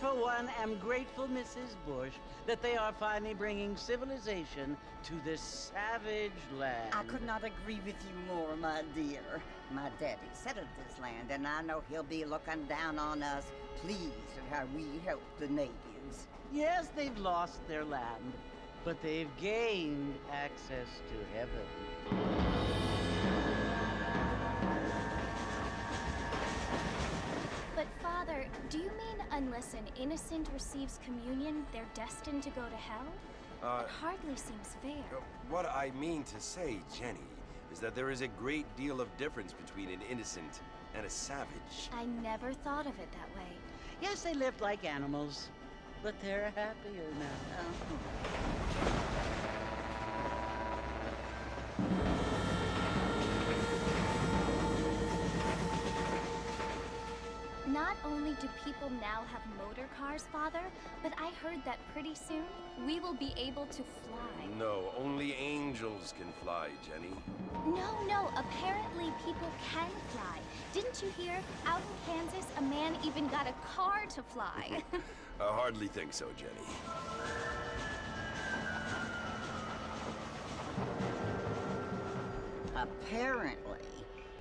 for one, am grateful, Mrs. Bush, that they are finally bringing civilization to this savage land. I could not agree with you more, my dear. My daddy settled this land, and I know he'll be looking down on us, pleased at how we help the natives. Yes, they've lost their land, but they've gained access to heaven. But Father, do you mean unless an innocent receives communion, they're destined to go to hell? Uh, it hardly seems fair. Uh, What I mean to say, Jenny, is that there is a great deal of difference between an innocent and a savage. I never thought of it that way. Yes, they lived like animals, but they're happier now. Not only do people now have motor cars, Father, but I heard that pretty soon we will be able to fly. No, only angels can fly, Jenny. No, no, apparently people can fly. Didn't you hear? Out in Kansas, a man even got a car to fly. I hardly think so, Jenny. Apparently,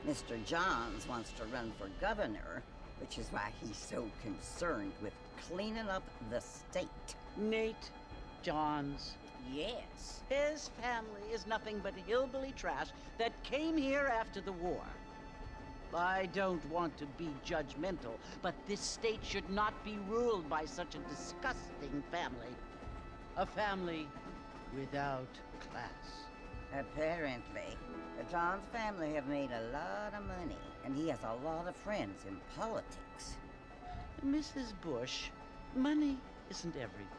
Mr. Johns wants to run for governor, which is why he's so concerned with cleaning up the state. Nate Johns. Yes. His family is nothing but hillbilly trash that came here after the war. I don't want to be judgmental, but this state should not be ruled by such a disgusting family. A family without class. Apparently, the Johns family have made a lot of money, and he has a lot of friends in politics. Mrs. Bush, money isn't everything.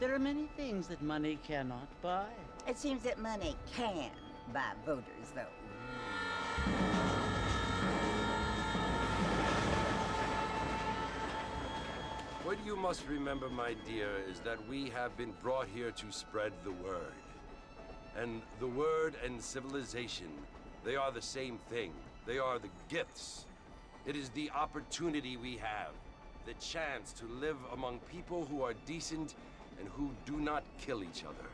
There are many things that money cannot buy. It seems that money can buy voters, though. What you must remember, my dear, is that we have been brought here to spread the word. And the word and civilization, they are the same thing. They are the gifts. It is the opportunity we have, the chance to live among people who are decent and who do not kill each other.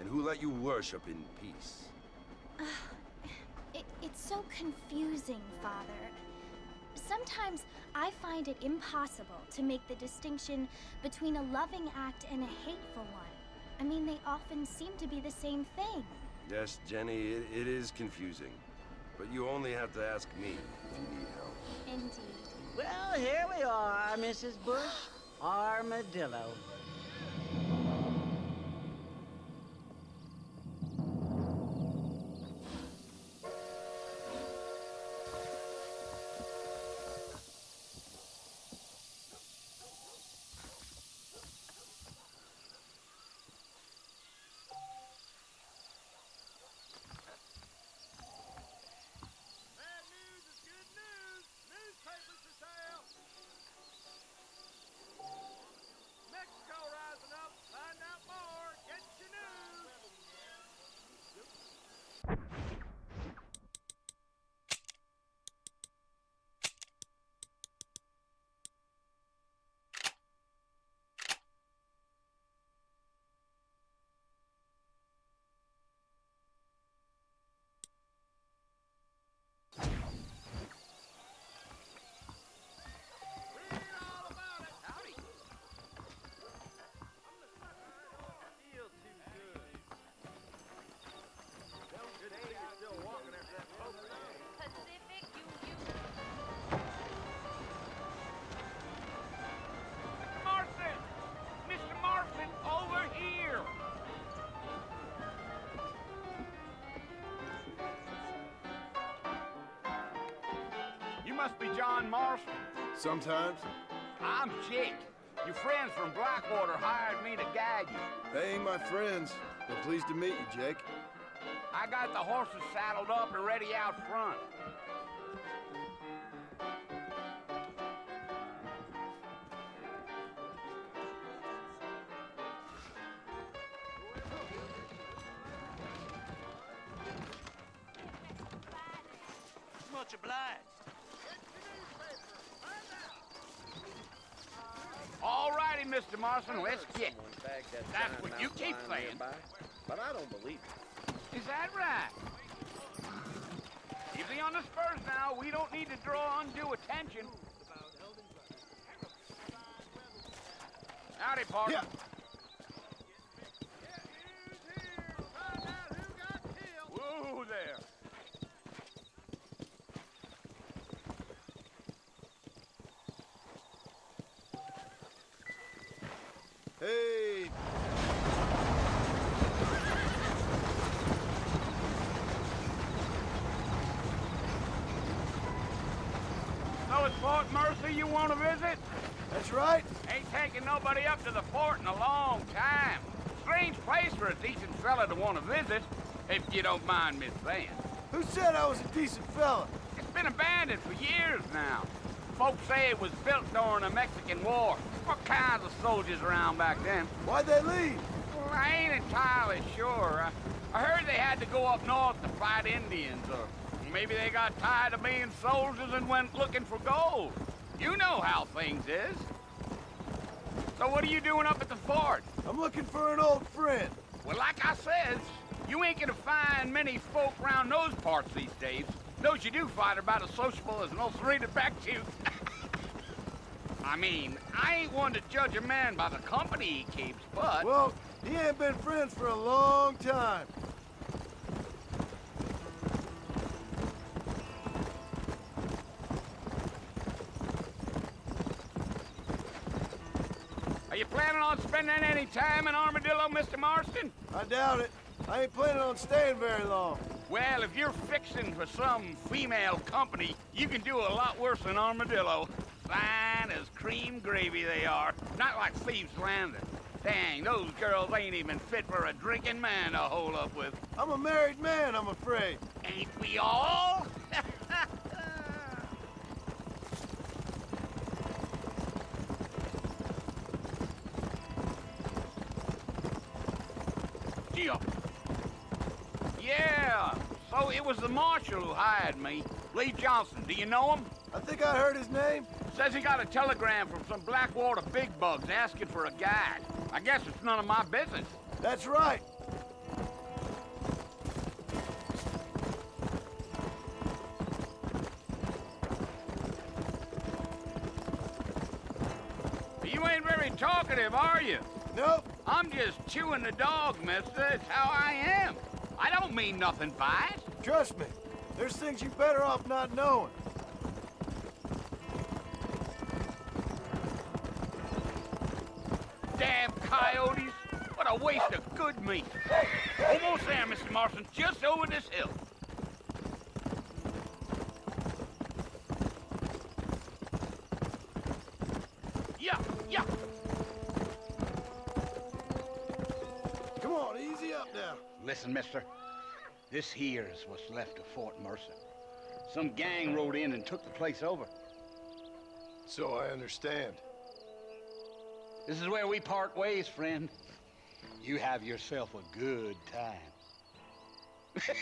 And who let you worship in peace. It, it's so confusing, Father. Sometimes I find it impossible to make the distinction between a loving act and a hateful one. I mean, they often seem to be the same thing. Yes, Jenny, it, it is confusing. But you only have to ask me if you need help. Indeed. Well, here we are, Mrs. Bush. Armadillo. Must be John Marston. Sometimes. I'm Jake. Your friends from Blackwater hired me to guide you. They ain't my friends. But pleased to meet you, Jake. I got the horses saddled up and ready out front. Mr. Marston, let's get. That's what you keep saying. but I don't believe it. Is that right? Easy on the spurs now. We don't need to draw undue attention. Howdy, partner. Yeah. Find out who got killed. Whoa there. Hey, So it's Fort Mercer you want to visit? that's right. Ain't taking nobody up to the fort in a long time. Strange place for a decent fella to want to visit, if you don't mind me saying. Who said I was a decent fella? It's been abandoned for years now. Folks say it was built during the Mexican War. What kinds of soldiers around back then? Why'd they leave? Well, I ain't entirely sure. I, I heard they had to go up north to fight Indians, or maybe they got tired of being soldiers and went looking for gold. You know how things is. So what are you doing up at the fort? I'm looking for an old friend. Well, like I says, you ain't gonna find many folk around those parts these days. Those you do find are about as sociable as an old serena back tooth. I mean, I ain't one to judge a man by the company he keeps, but... Well, he ain't been friends for a long time. Spending any time in Armadillo, Mr. Marston? I doubt it. I ain't planning on staying very long. Well, if you're fixing for some female company, you can do a lot worse than Armadillo. Fine as cream gravy they are. Not like Thieves Landing. Dang, those girls ain't even fit for a drinking man to hold up with. I'm a married man, I'm afraid. Ain't we all? Yeah. Yeah. So it was the marshal who hired me. Leigh Johnson. Do you know him? I think I heard his name. Says he got a telegram from some Blackwater big bugs asking for a guide. I guess it's none of my business. That's right. You ain't very talkative, are you? Nope. I'm just chewing the dog, mister. It's how I am. I don't mean nothing by it. Trust me. There's things you're better off not knowing. Damn coyotes. What a waste of good meat. Almost there, Mr. Marston. Just over this hill. Listen, mister. This here's what's left of Fort Mercer. Some gang rode in and took the place over. So I understand. This is where we part ways, friend. You have yourself a good time.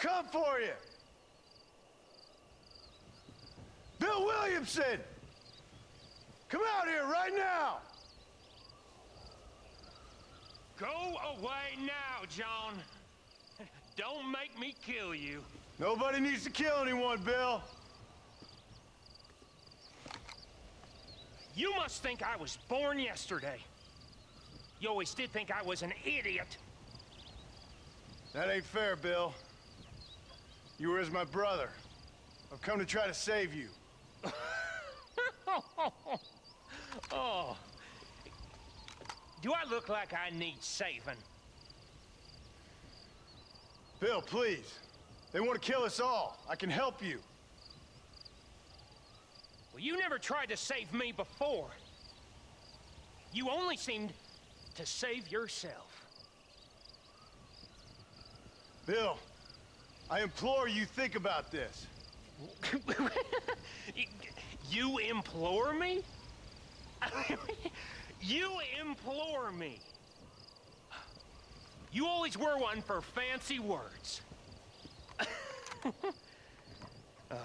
come for you! Bill Williamson! Come out here right now! Go away now, John. Don't make me kill you. Nobody needs to kill anyone, Bill. You must think I was born yesterday. You always did think I was an idiot. That ain't fair, Bill. You were as my brother. I've come to try to save you. oh. Do I look like I need saving? Bill, please. They want to kill us all. I can help you. Well, you never tried to save me before. You only seemed to save yourself. Bill, I implore you think about this. you implore me? you implore me. You always were one for fancy words. oh.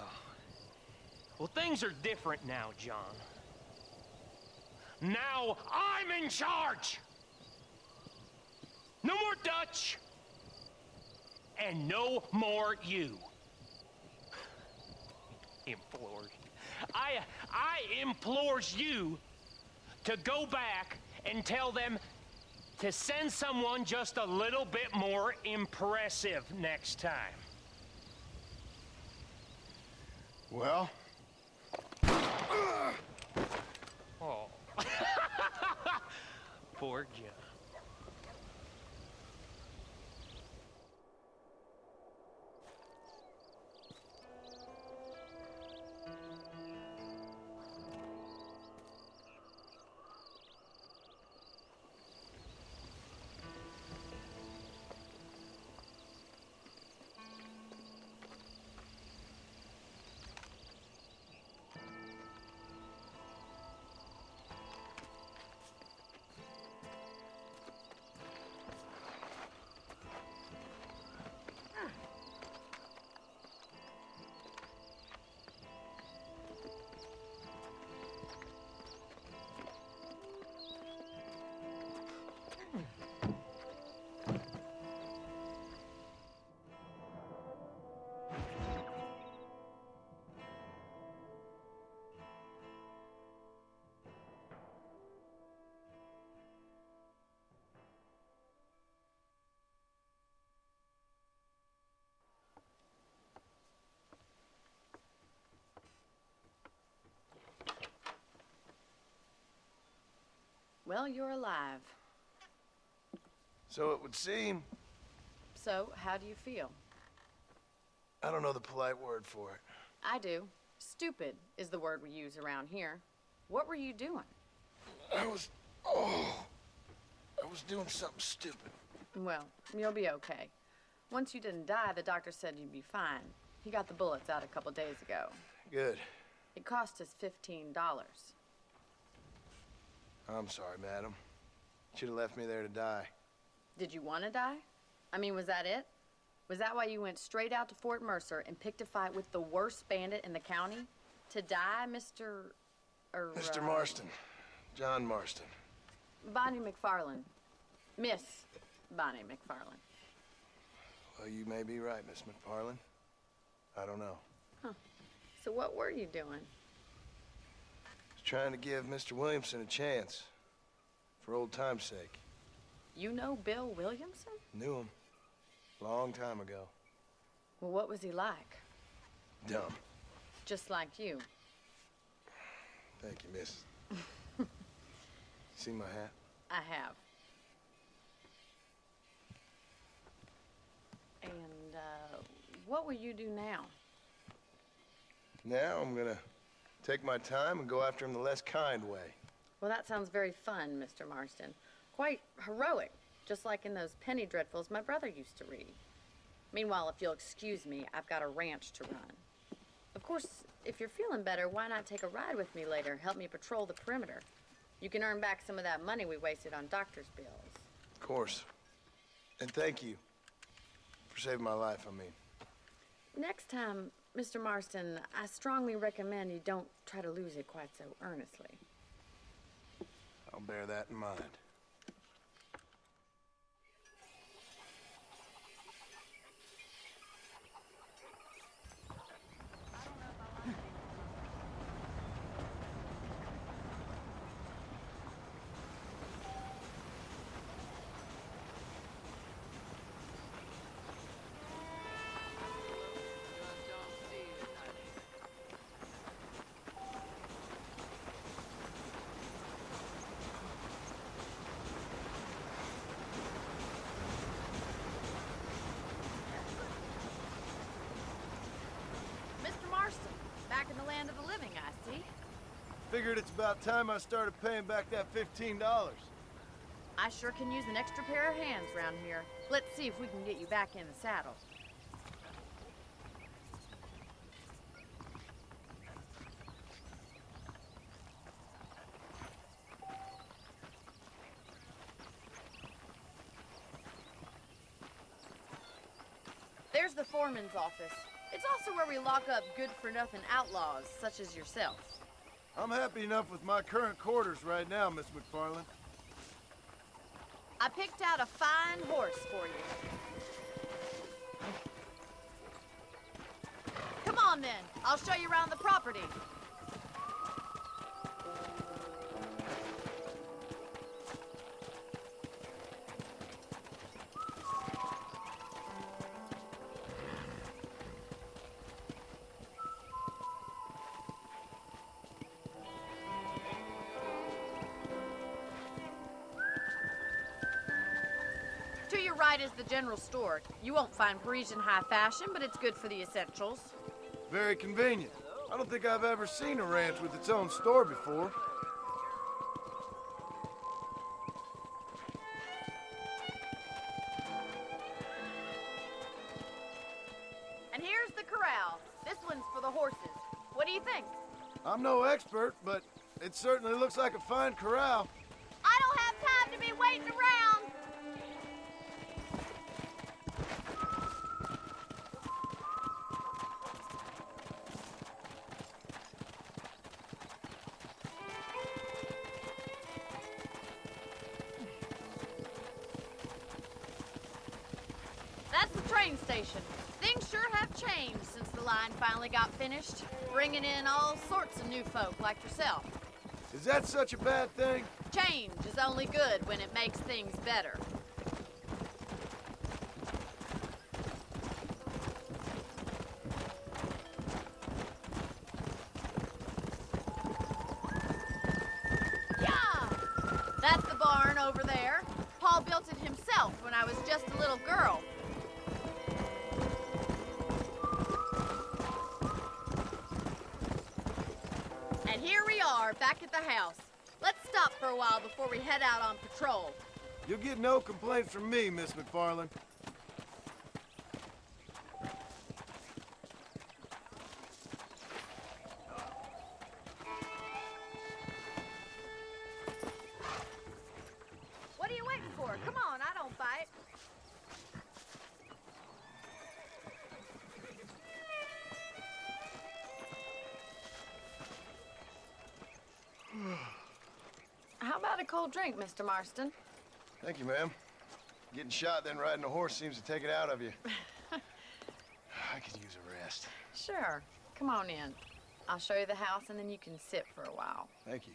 Well, things are different now, John. Now I'm in charge! No more Dutch! And no more you. Implores. I, I implores you to go back and tell them to send someone just a little bit more impressive next time. Well? Oh. Poor John. Well, you're alive. So it would seem. So, how do you feel? I don't know the polite word for it. I do. Stupid is the word we use around here. What were you doing? I was. Oh. I was doing something stupid. Well, you'll be okay. Once you didn't die, the doctor said you'd be fine. He got the bullets out a couple days ago. Good. It cost us $15. I'm sorry, madam. Should have left me there to die. Did you want to die? I mean, was that it? Was that why you went straight out to Fort Mercer and picked a fight with the worst bandit in the county? To die, Mr. Er, Mr. uh, Marston. John Marston. Bonnie McFarland. Miss Bonnie McFarland. Well, you may be right, Miss McFarland. I don't know. Huh. So what were you doing? Trying to give Mr. Williamson a chance. For old time's sake. You know Bill Williamson? Knew him. Long time ago. Well, what was he like? Dumb. Just like you. Thank you, miss. See my hat? I have. And, uh, what will you do now? Now I'm gonna take my time and go after him the less kind way. Well, that sounds very fun, Mr. Marston. Quite heroic, just like in those penny dreadfuls my brother used to read. Meanwhile, if you'll excuse me, I've got a ranch to run. Of course, if you're feeling better, why not take a ride with me later? Help me patrol the perimeter. You can earn back some of that money we wasted on doctor's bills. Of course. And thank you for saving my life, I mean. Next time, Mr. Marston, I strongly recommend you don't try to lose it quite so earnestly. I'll bear that in mind. Figured it's about time I started paying back that $15. I sure can use an extra pair of hands around here. Let's see if we can get you back in the saddle. There's the foreman's office. It's also where we lock up good-for-nothing outlaws, such as yourself. I'm happy enough with my current quarters right now, Miss McFarland. I picked out a fine horse for you. Come on then, I'll show you around the property. General store. You won't find Parisian high fashion, but it's good for the essentials. Very convenient. I don't think I've ever seen a ranch with its own store before. And here's the corral. This one's for the horses. What do you think? I'm no expert, but it certainly looks like a fine corral. That's the train station. Things sure have changed since the line finally got finished, bringing in all sorts of new folk like yourself. Is that such a bad thing? Change is only good when it makes things better. We head out on patrol. You'll get no complaints from me, Miss McFarland. Cold drink, Mr. Marston? Thank you, ma'am. Getting shot, then riding a horse seems to take it out of you. I could use a rest. Sure. Come on in. I'll show you the house and then you can sit for a while. Thank you.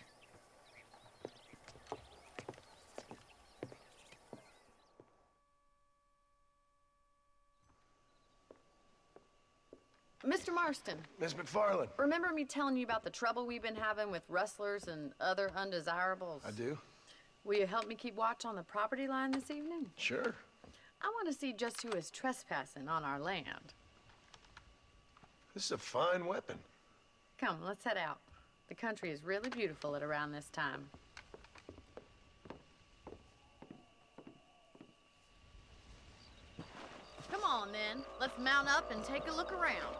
Mr. Marston, Miss McFarland. remember me telling you about the trouble we've been having with rustlers and other undesirables? I do. Will you help me keep watch on the property line this evening? Sure. I want to see just who is trespassing on our land. This is a fine weapon. Come, let's head out. The country is really beautiful at around this time. Come on, then. Let's mount up and take a look around.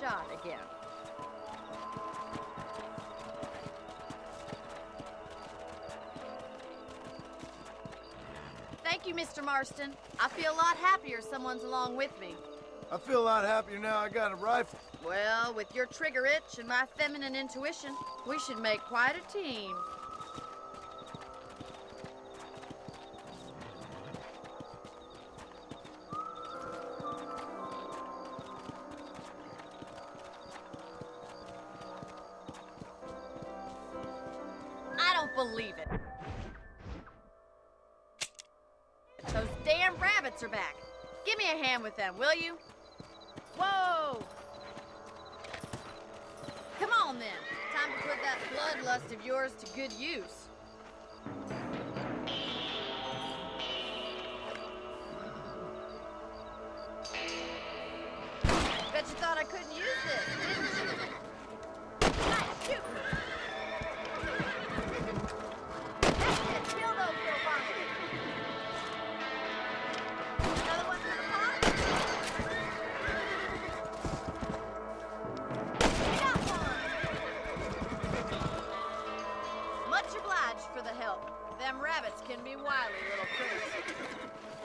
Shot again. Thank you, Mr. Marston. I feel a lot happier someone's along with me. I feel a lot happier now I got a rifle. Well, with your trigger itch and my feminine intuition, we should make quite a team. Bet you thought I couldn't use it. Kill those little monsters. Another one for the pot? Got one. Much obliged for the help. Them rabbits can be wily little critters.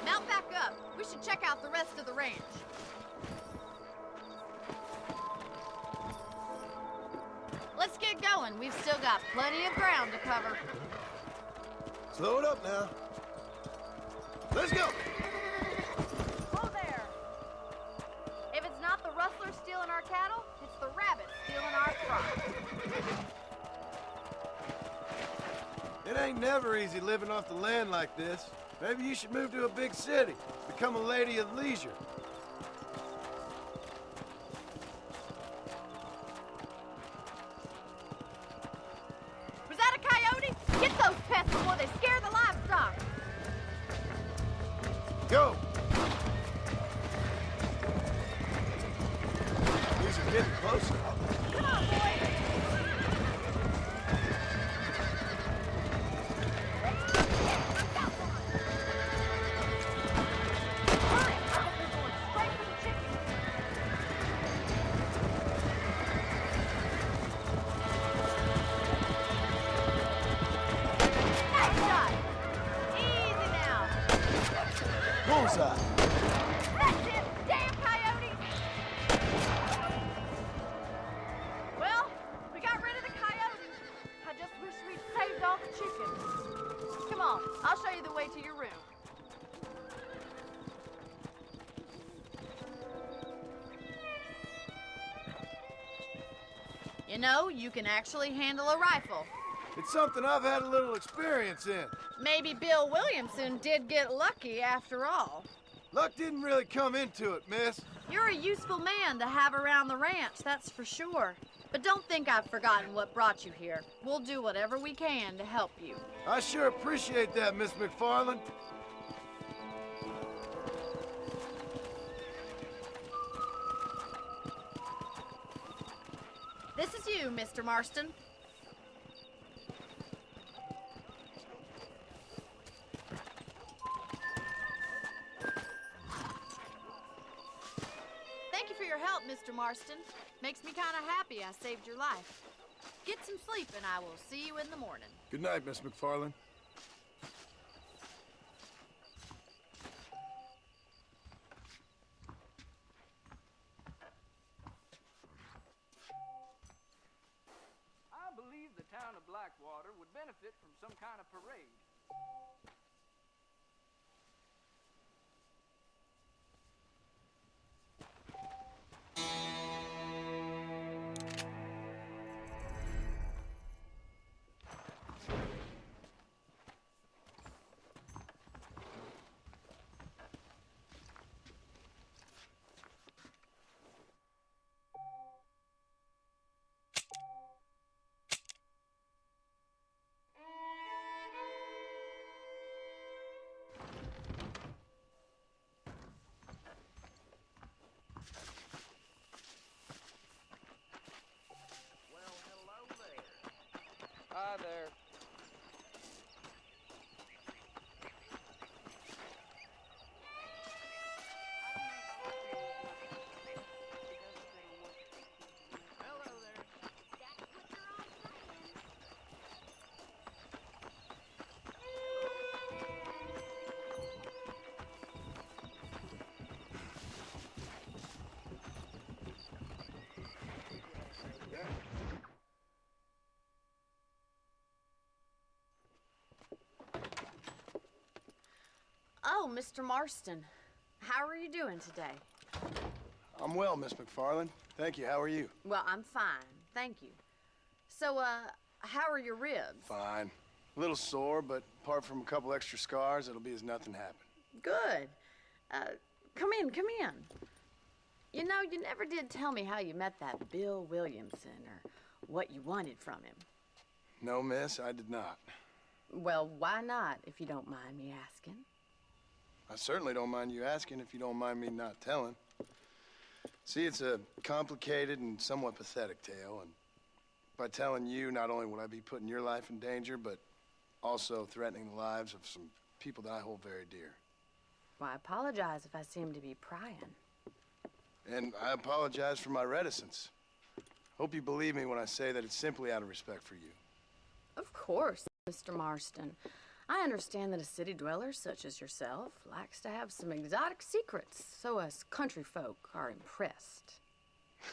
Mount back up. We should check out the rest of the ranch. Going. We've still got plenty of ground to cover. Slow it up now. Let's go. Whoa there! If it's not the rustlers stealing our cattle, it's the rabbits stealing our crops. It ain't never easy living off the land like this. Maybe you should move to a big city. Become a lady of leisure. I'll show you the way to your room. You know, you can actually handle a rifle. It's something I've had a little experience in. Maybe Bill Williamson did get lucky after all. Luck didn't really come into it, miss. You're a useful man to have around the ranch, that's for sure. But don't think I've forgotten what brought you here. We'll do whatever we can to help you. I sure appreciate that, Miss McFarland. This is you, Mr. Marston. Marston. Makes me kind of happy I saved your life. Get some sleep, and I will see you in the morning. Good night, Miss McFarland. Oh, Mr. Marston. How are you doing today? I'm well, Miss McFarland. Thank you. How are you? Well, I'm fine. Thank you. So, uh, how are your ribs? Fine. A little sore, but apart from a couple extra scars, it'll be as nothing happened. Good. Uh, come in, come in. You know, you never did tell me how you met that Bill Williamson or what you wanted from him. No, miss, I did not. Well, why not, if you don't mind me asking? I certainly don't mind you asking if you don't mind me not telling. See, it's a complicated and somewhat pathetic tale, and by telling you, not only would I be putting your life in danger, but also threatening the lives of some people that I hold very dear. Well, I apologize if I seem to be prying. And I apologize for my reticence. Hope you believe me when I say that it's simply out of respect for you. Of course, Mr. Marston. I understand that a city dweller such as yourself likes to have some exotic secrets, so us country folk are impressed.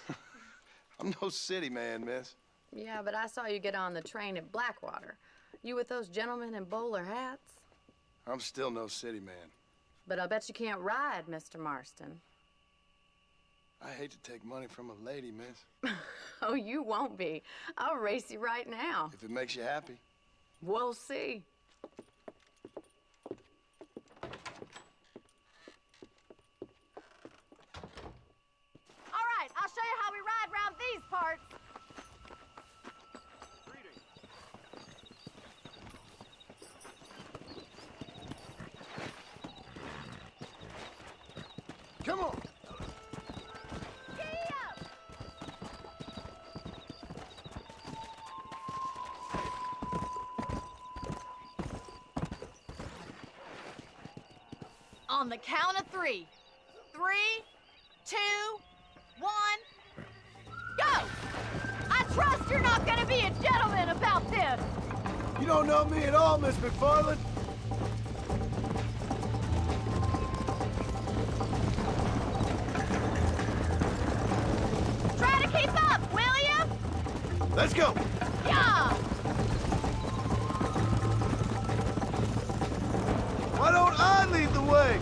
I'm no city man, miss. Yeah, but I saw you get on the train at Blackwater. You with those gentlemen in bowler hats? I'm still no city man. But I bet you can't ride, Mr. Marston. I hate to take money from a lady, miss. Oh, you won't be. I'll race you right now. If it makes you happy. We'll see. All right, I'll show you how we ride around these parts. On the count of three. Three, two, one, go! I trust you're not gonna be a gentleman about this. You don't know me at all, Miss McFarland. Try to keep up, will you? Let's go! Yeah! Why don't I lead the way?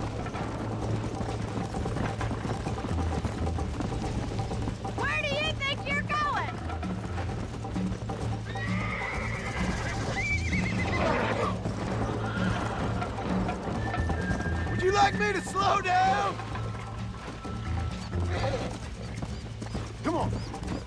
Come on.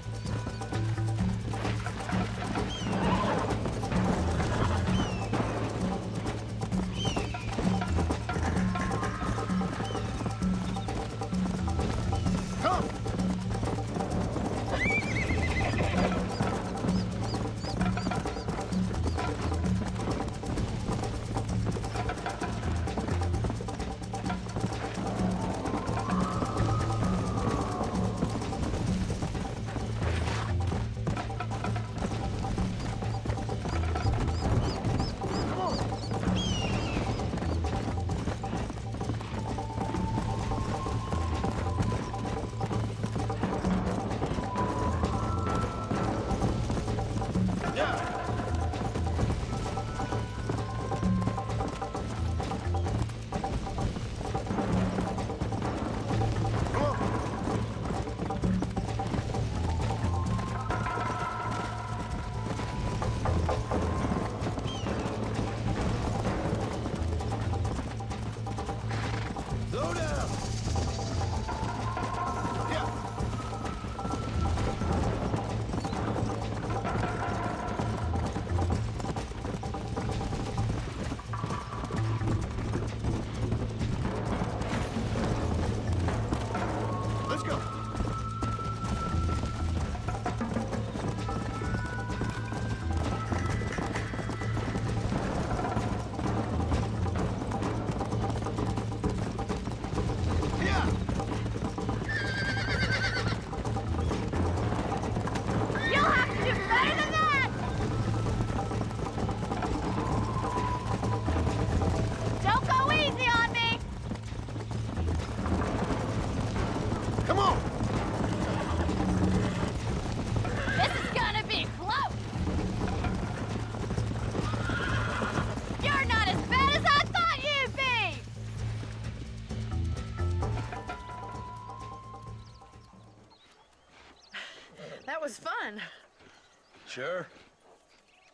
Sure.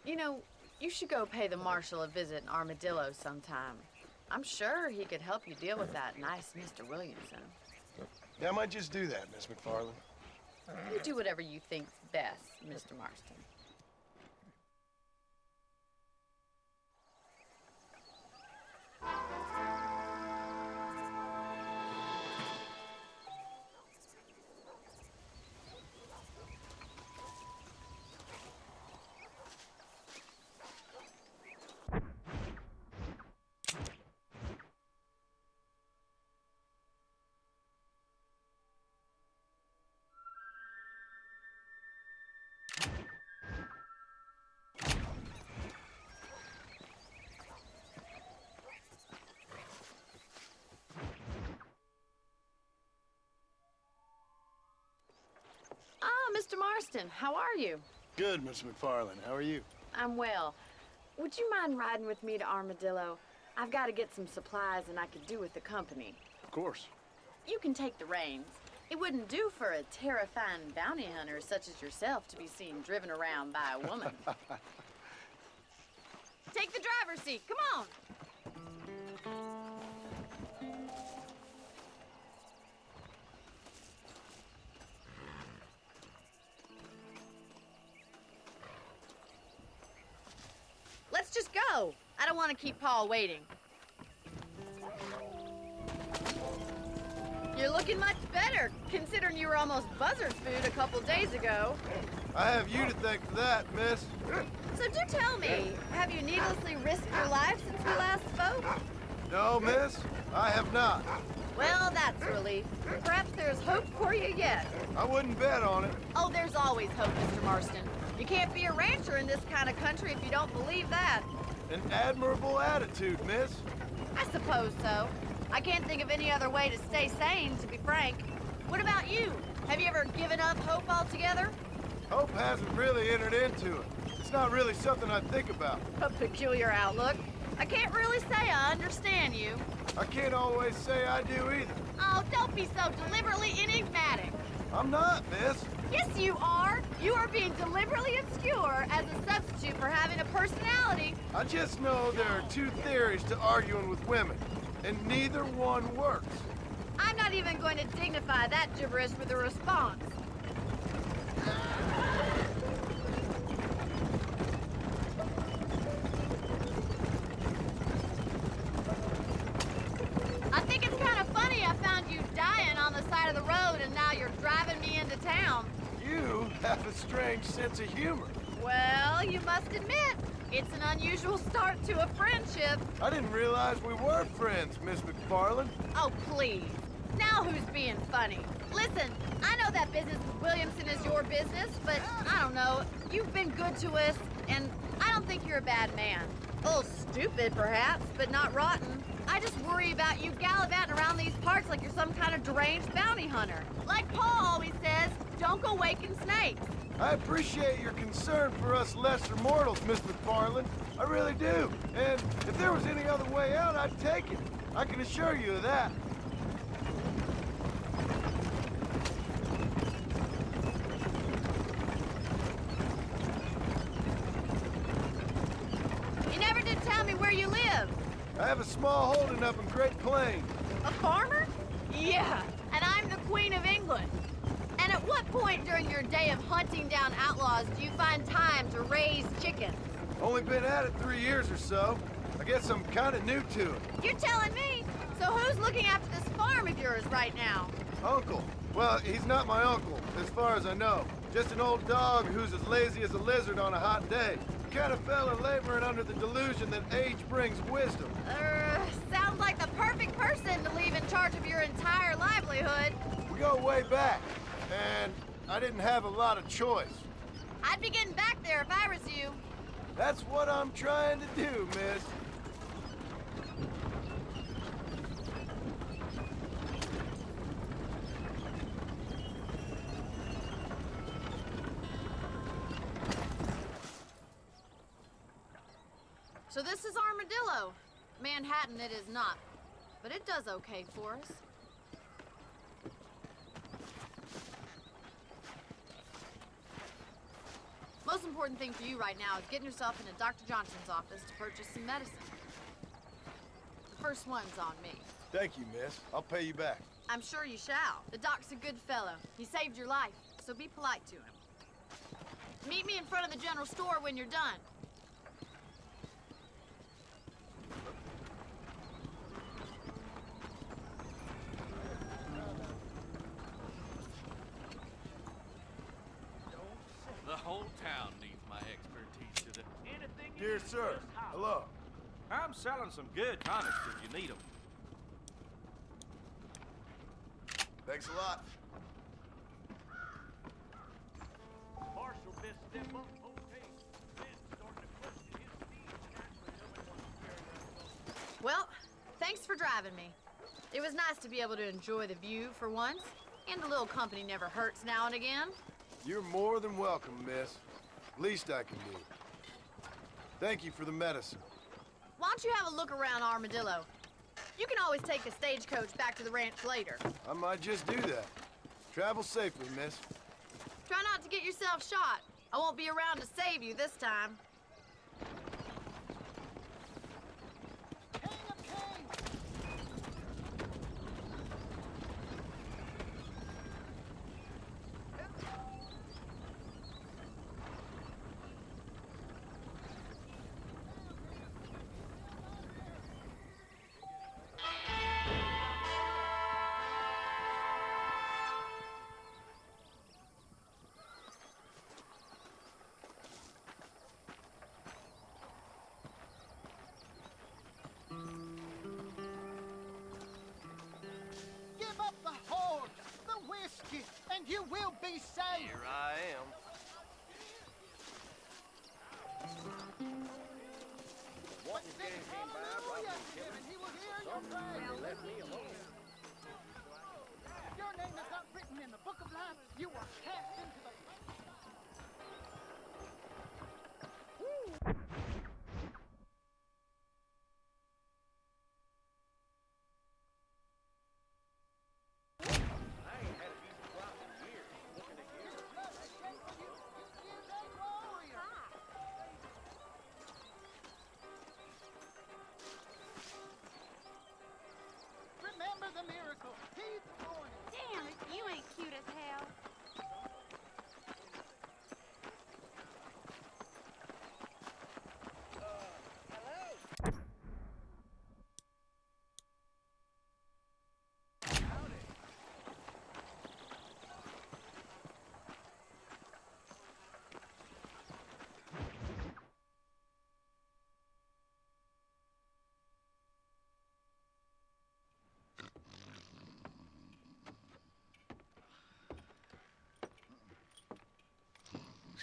You know, you should go pay the marshal a visit in Armadillo sometime. I'm sure he could help you deal with that nice Mr. Williamson. Yeah, I might just do that, Miss MacFarlane. You do whatever you think's best, Mr. Marston. Mr. Marston, how are you? Good, Miss MacFarlane. How are you? I'm well. Would you mind riding with me to Armadillo? I've got to get some supplies and I could do with the company. Of course. You can take the reins. It wouldn't do for a terrifying bounty hunter such as yourself to be seen driven around by a woman. take the driver's seat. Come on. Let's just go. I don't want to keep Paul waiting. You're looking much better, considering you were almost buzzard food a couple days ago. I have you to thank for that, miss. So do tell me, have you needlessly risked your life since we last spoke? No, miss, I have not. Well, that's relief. Perhaps there's hope for you yet. I wouldn't bet on it. Oh, there's always hope, Mr. Marston. You can't be a rancher in this kind of country if you don't believe that. An admirable attitude, miss. I suppose so. I can't think of any other way to stay sane, to be frank. What about you? Have you ever given up hope altogether? Hope hasn't really entered into it. It's not really something I think about. A peculiar outlook. I can't really say I understand you. I can't always say I do either. Oh, don't be so deliberately enigmatic. I'm not, miss. Yes, you are. You are being deliberately obscure as a substitute for having a personality. I just know there are two theories to arguing with women, and neither one works. I'm not even going to dignify that gibberish with a response. I think it's kind of funny I found you dying on the side of the road and now you're driving me into town. You have a strange sense of humor. Well, you must admit, it's an unusual start to a friendship. I didn't realize we were friends, Miss MacFarlane. Oh, please. Now who's being funny? Listen, I know that business with Williamson is your business, but I don't know. You've been good to us, and I don't think you're a bad man. A little stupid, perhaps, but not rotten. I just worry about you gallivanting around these parts like you're some kind of deranged bounty hunter. Like Paul always says, don't go waking snakes. I appreciate your concern for us lesser mortals, Miss MacFarlane. I really do. And if there was any other way out, I'd take it. I can assure you of that. You never did tell me where you live. I have a small holding up in Great Plains. A farmer? Yeah, and I'm the Queen of England. And at what point during your day of hunting down outlaws do you find time to raise chickens? Only been at it three years or so. I guess I'm kind of new to it. You're telling me? So who's looking after this farm of yours right now? Uncle. Well, he's not my uncle, as far as I know. Just an old dog who's as lazy as a lizard on a hot day. The kind of fella laboring under the delusion that age brings wisdom. Uh, sounds like the perfect person to leave in charge of your entire livelihood. We go way back, and I didn't have a lot of choice. I'd be getting back there if I was you. That's what I'm trying to do, miss. So this is Armadillo. Manhattan it is not. But it does okay for us. Most important thing for you right now is getting yourself into Dr. Johnson's office to purchase some medicine. The first one's on me. Thank you, miss. I'll pay you back. I'm sure you shall. The doc's a good fellow. He saved your life, so be polite to him. Meet me in front of the general store when you're done. The whole town needs my expertise to the... Anything you Dear need, sir, just holler. hello. I'm some good tonics if you need them. Thanks a lot. Marshal best step up, okay. Ben's starting to question his speech. Naturally, nobody wants to carry that Well, thanks for driving me. It was nice to be able to enjoy the view for once, and a little company never hurts now and again. You're more than welcome, miss. Least I can do. Thank you for the medicine. Why don't you have a look around Armadillo? You can always take the stagecoach back to the ranch later. I might just do that. Travel safely, miss. Try not to get yourself shot. I won't be around to save you this time. Be saved. Here I am. But sing hallelujah to him, he will hear your praise. Your name is not written in the book of life. You are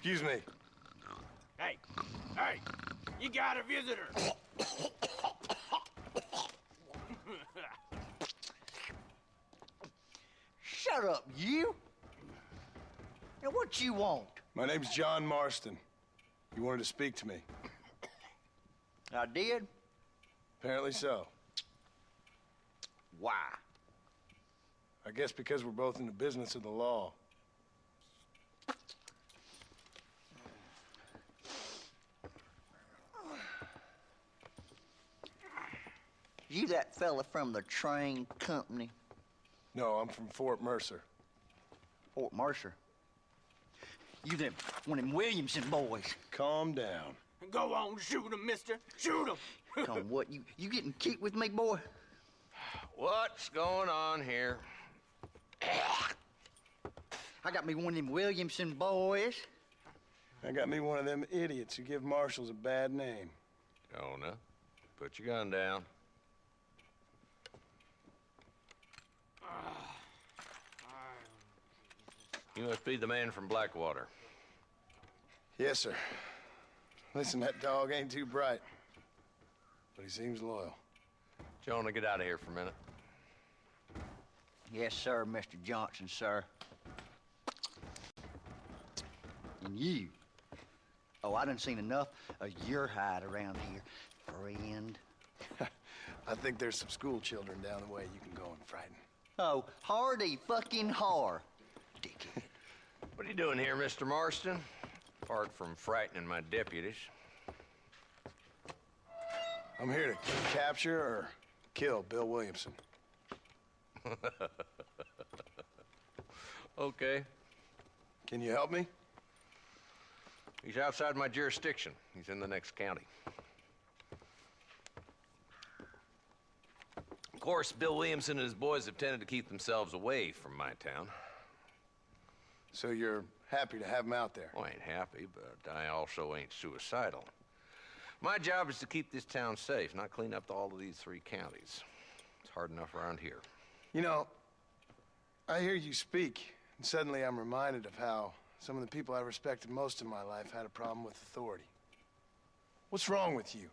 Excuse me. Hey, hey, you got a visitor. Shut up, you. Now, what you want? My name's John Marston. You wanted to speak to me. I did. Apparently so. Why? I guess because we're both in the business of the law. You that fella from the train company, No, I'm from Fort Mercer. Fort Mercer. You them one of them Williamson boys. Calm down. Go on, shoot him, mister. Shoot him. Come what? You you getting cute with me, boy? What's going on here? I got me one of them Williamson boys. I got me one of them idiots who give marshals a bad name. Jonah, put your gun down. You must be the man from Blackwater. Yes, sir. Listen, that dog ain't too bright, but he seems loyal. Jonah, get out of here for a minute. Yes, sir, Mr. Johnson, sir. And you. Oh, I done seen enough of your hide around here, friend. I think there's some school children down the way you can go and frighten. Oh, hardy fucking har. Dickhead. What are you doing here, Mr. Marston? Apart from frightening my deputies. I'm here to capture or kill Bill Williamson. okay. Can you help me? He's outside my jurisdiction. He's in the next county. Of course, Bill Williamson and his boys have tended to keep themselves away from my town. So you're happy to have him out there? Well, I ain't happy, but I also ain't suicidal. My job is to keep this town safe, not clean up all of these three counties. It's hard enough around here. You know, I hear you speak, and suddenly I'm reminded of how some of the people I respected most in my life had a problem with authority. What's wrong with you?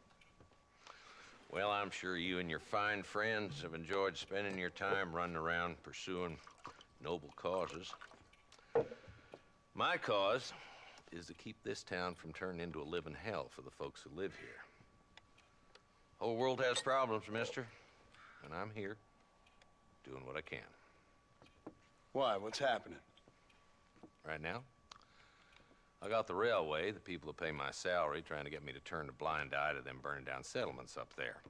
Well, I'm sure you and your fine friends have enjoyed spending your time running around pursuing noble causes. My cause is to keep this town from turning into a living hell for the folks who live here. Whole world has problems, mister, and I'm here doing what I can. Why? What's happening? Right now? I got the railway, the people who pay my salary, trying to get me to turn a blind eye to them burning down settlements up there.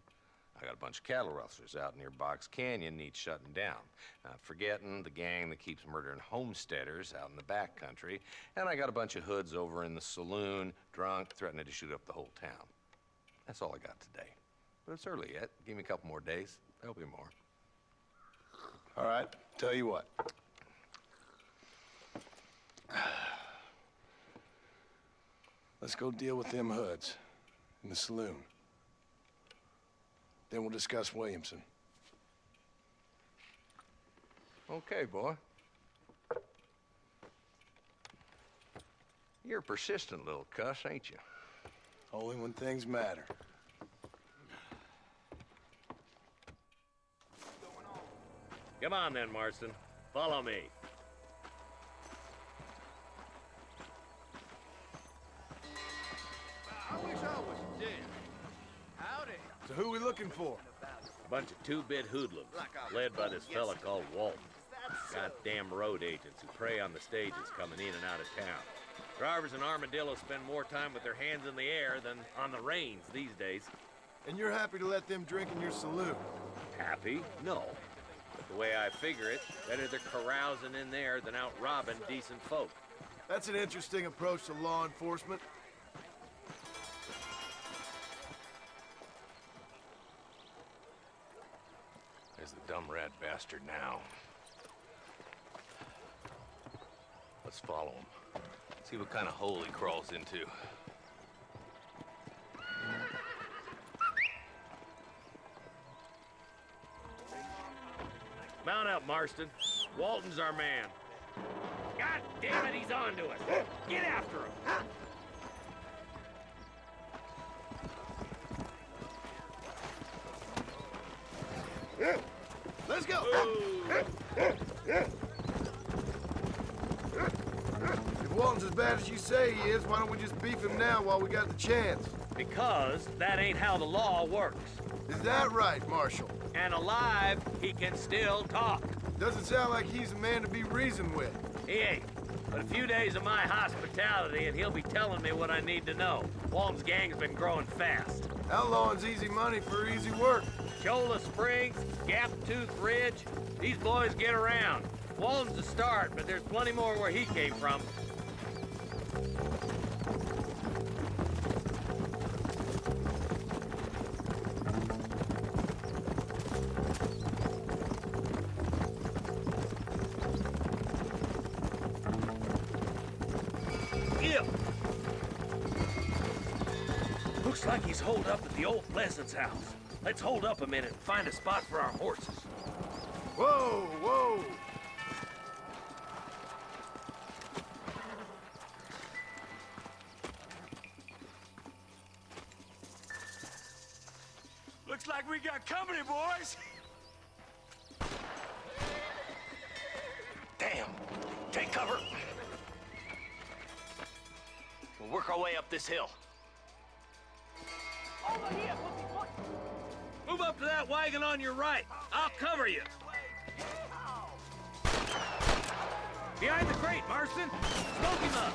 I got a bunch of cattle rustlers out near Box Canyon needs shutting down. Not forgetting the gang that keeps murdering homesteaders out in the back country. And I got a bunch of hoods over in the saloon, drunk, threatening to shoot up the whole town. That's all I got today. But it's early yet. Give me a couple more days. There'll be more. All right, tell you what. Let's go deal with them hoods in the saloon. Then we'll discuss Williamson. Okay, boy. You're a persistent little cuss, ain't you? Only when things matter. Come on then, Marston. Follow me. I wish I was dead. So who we looking for? A bunch of two-bit hoodlums, led by this fella called Walton. Goddamn road agents who prey on the stages coming in and out of town. Drivers in Armadillo spend more time with their hands in the air than on the reins these days. And you're happy to let them drink in your saloon? Happy? No. But the way I figure it, better they're carousing in there than out robbing decent folk. That's an interesting approach to law enforcement. Dumb rat bastard now. Let's follow him. See what kind of hole he crawls into. Mount up, Marston. Walton's our man. God damn it, he's on to us. Get after him. If Walton's as bad as you say he is, why don't we just beef him now while we got the chance? Because that ain't how the law works. Is that right, Marshal? And alive, he can still talk. Doesn't sound like he's a man to be reasoned with. He ain't. But a few days of my hospitality and he'll be telling me what I need to know. Walton's gang's been growing fast. Outlawing's easy money for easy work. Cholla Springs, Gap Tooth Ridge, these boys get around. Walton's the start, but there's plenty more where he came from. Looks like he's holed up at the old Pleasance house. Let's hold up a minute and find a spot for our horses. Whoa, whoa! Looks like we got company, boys. Damn! Take cover! We'll work our way up this hill. On your right. I'll cover you. Behind the crate, Marston. Smoke him up.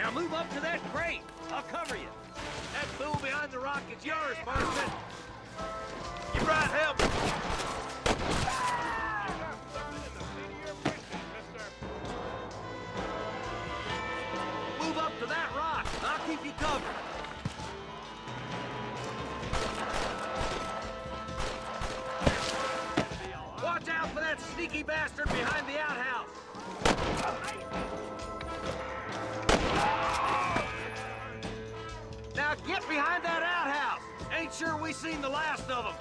Now move up to that crate. I'll cover you. That fool behind the rock is yours, Marston. You brought help. Bastard behind the outhouse. Now get behind that outhouse. Ain't sure we seen the last of them.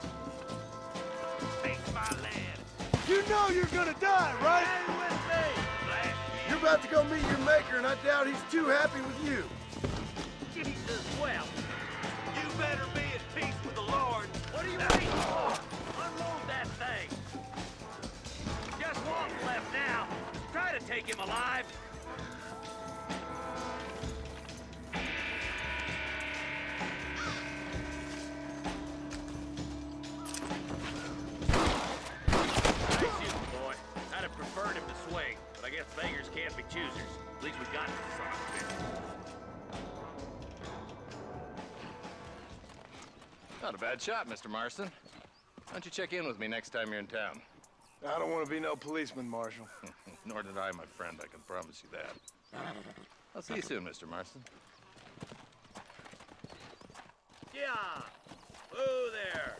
Take my lad. You know you're gonna die, right? Stay with me. You're about to go meet your maker, and I doubt he's too happy with you. Jesus, well, you better be at peace with the Lord. What are you waiting Got him. Not a bad shot, Mr. Marston. Why don't you check in with me next time you're in town? I don't want to be no policeman, Marshal. Nor did I, my friend. I can promise you that. I'll see you soon, Mr. Marston. Yeah! Whoa there!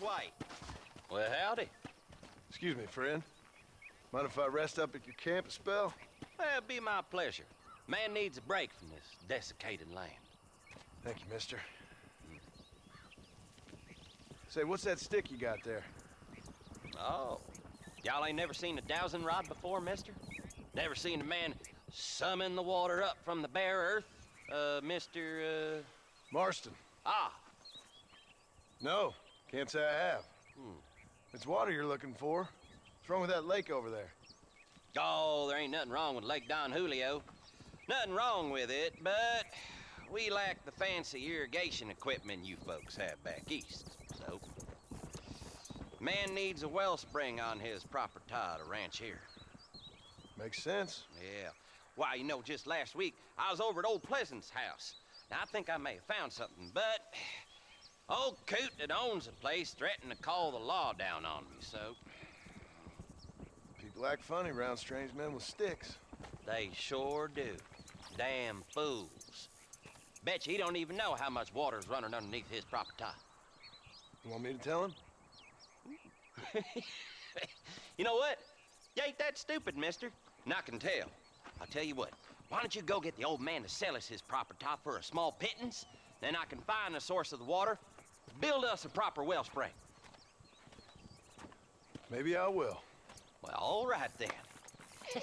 White. Well, howdy. Excuse me, friend. Mind if I rest up at your camp a spell? Well, it'd be my pleasure. Man needs a break from this desiccated land. Thank you, mister. Say, what's that stick you got there? Oh. Y'all ain't never seen a dowsing rod before, mister? Never seen a man summon the water up from the bare earth? Uh, Mr. Uh... Marston. Ah. No, can't say I have. Hmm. It's water you're looking for. What's wrong with that lake over there? Oh, there ain't nothing wrong with Lake Don Julio. Nothing wrong with it, but we lack the fancy irrigation equipment you folks have back east. So, man needs a wellspring on his proper property to ranch here. Makes sense. Yeah. Why, you know, just last week, I was over at Old Pleasance house. Now, I think I may have found something, but old Coot that owns the place threatened to call the law down on me, so... People act funny around strange men with sticks. They sure do. Damn fools. Bet you he don't even know how much water's running underneath his property. Top. You want me to tell him? you know what? You ain't that stupid, mister. And I can tell. I'll tell you what. Why don't you go get the old man to sell us his property top for a small pittance? Then I can find the source of the water, build us a proper wellspring. Maybe I will. Well, all right then.